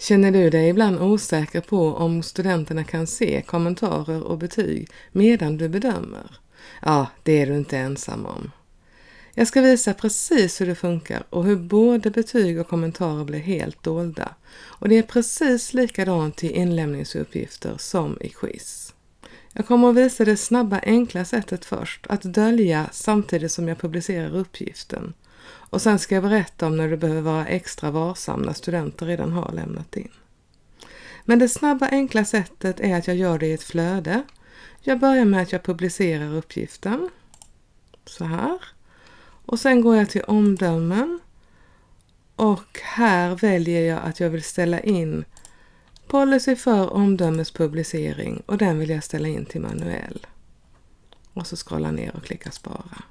Känner du dig ibland osäker på om studenterna kan se kommentarer och betyg medan du bedömer? Ja, det är du inte ensam om. Jag ska visa precis hur det funkar och hur både betyg och kommentarer blir helt dolda. Och det är precis likadant i inlämningsuppgifter som i quiz. Jag kommer att visa det snabba enkla sättet först, att dölja samtidigt som jag publicerar uppgiften. Och sen ska jag berätta om när du behöver vara extra varsam när studenter redan har lämnat in. Men det snabba enkla sättet är att jag gör det i ett flöde. Jag börjar med att jag publicerar uppgiften. Så här. Och sen går jag till omdömen. Och här väljer jag att jag vill ställa in policy för omdömespublicering och den vill jag ställa in till manuell. Och så scrolla ner och klicka spara.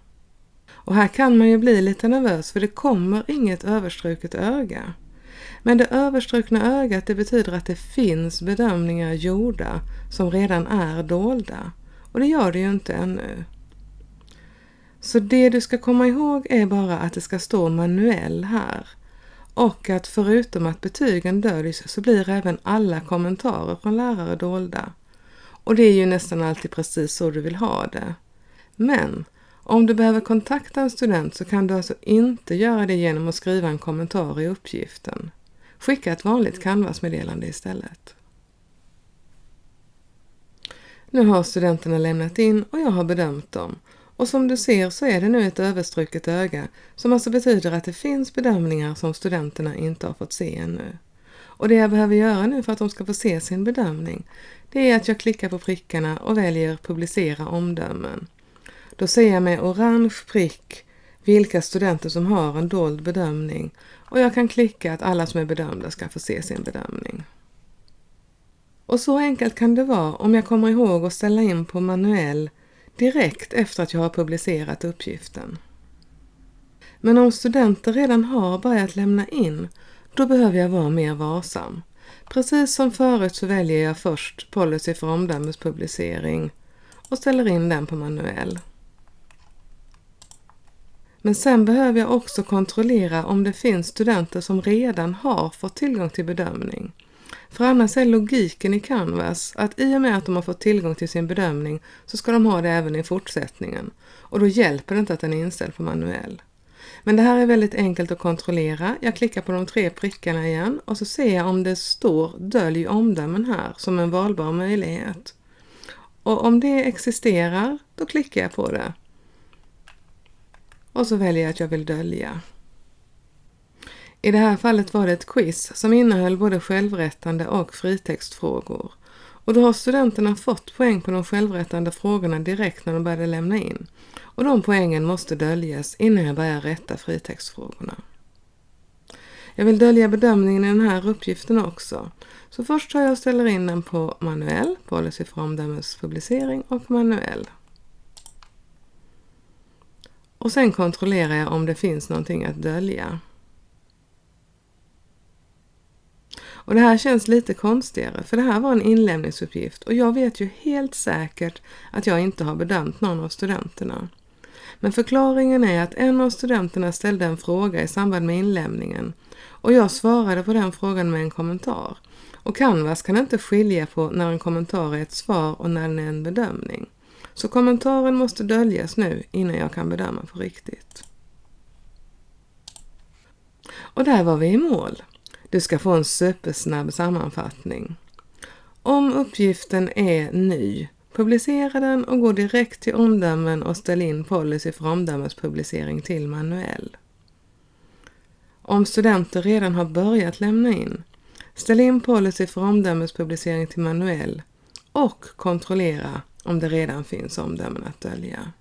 Och här kan man ju bli lite nervös för det kommer inget överstruket öga. Men det överstrukna ögat det betyder att det finns bedömningar gjorda som redan är dolda. Och det gör det ju inte ännu. Så det du ska komma ihåg är bara att det ska stå manuell här. Och att förutom att betygen döljs så blir även alla kommentarer från lärare dolda. Och det är ju nästan alltid precis så du vill ha det. Men om du behöver kontakta en student så kan du alltså inte göra det genom att skriva en kommentar i uppgiften. Skicka ett vanligt Canvas-meddelande istället. Nu har studenterna lämnat in och jag har bedömt dem. Och som du ser så är det nu ett överstruket öga som alltså betyder att det finns bedömningar som studenterna inte har fått se ännu. Och det jag behöver göra nu för att de ska få se sin bedömning det är att jag klickar på prickarna och väljer publicera omdömen. Då ser jag med orange prick vilka studenter som har en dold bedömning och jag kan klicka att alla som är bedömda ska få se sin bedömning. Och så enkelt kan det vara om jag kommer ihåg att ställa in på manuell direkt efter att jag har publicerat uppgiften. Men om studenter redan har börjat lämna in, då behöver jag vara mer varsam. Precis som förut så väljer jag först policy för omdömespublicering och ställer in den på manuell. Men sen behöver jag också kontrollera om det finns studenter som redan har fått tillgång till bedömning. För annars är logiken i Canvas att i och med att de har fått tillgång till sin bedömning så ska de ha det även i fortsättningen. Och då hjälper det inte att den är inställd på manuell. Men det här är väldigt enkelt att kontrollera. Jag klickar på de tre prickarna igen och så ser jag om det står dölj omdömen här som en valbar möjlighet. Och om det existerar, då klickar jag på det. Och så väljer jag att jag vill dölja. I det här fallet var det ett quiz som innehöll både självrättande och fritextfrågor. Och då har studenterna fått poäng på de självrättande frågorna direkt när de började lämna in. Och de poängen måste döljas innan jag börjar rätta fritextfrågorna. Jag vill dölja bedömningen i den här uppgiften också. Så först tar jag och ställer in den på manuell, policy för omdömespublicering och manuell. Och sen kontrollerar jag om det finns någonting att dölja. Och det här känns lite konstigare för det här var en inlämningsuppgift och jag vet ju helt säkert att jag inte har bedömt någon av studenterna. Men förklaringen är att en av studenterna ställde en fråga i samband med inlämningen och jag svarade på den frågan med en kommentar. Och Canvas kan inte skilja på när en kommentar är ett svar och när den är en bedömning. Så kommentaren måste döljas nu innan jag kan bedöma på riktigt. Och där var vi i mål. Du ska få en supersnabb sammanfattning. Om uppgiften är ny, publicera den och gå direkt till omdömen och ställ in policy för omdömespublicering till manuell. Om studenter redan har börjat lämna in, ställ in policy för omdömespublicering till manuell och kontrollera om det redan finns omdömen att dölja.